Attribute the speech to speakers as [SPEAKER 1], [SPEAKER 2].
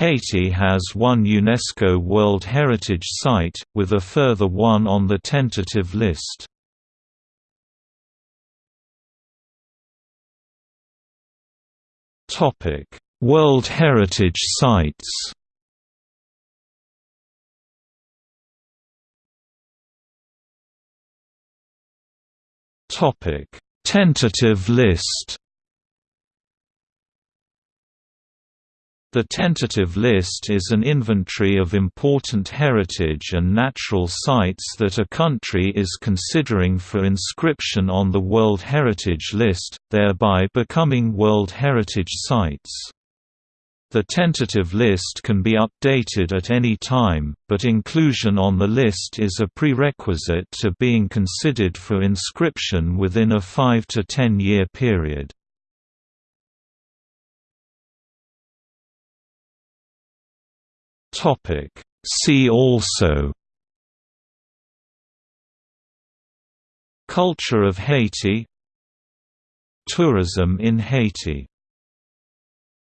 [SPEAKER 1] Haiti has one UNESCO World Heritage Site, with a further one on the tentative list. World Heritage Sites Tentative list The tentative list is an inventory of important heritage and natural sites that a country is considering for inscription on the World Heritage List, thereby becoming World Heritage Sites. The tentative list can be updated at any time, but inclusion on the list is a prerequisite to being considered for inscription within a 5 to 10 year period. Topic. See also Culture of Haiti Tourism in Haiti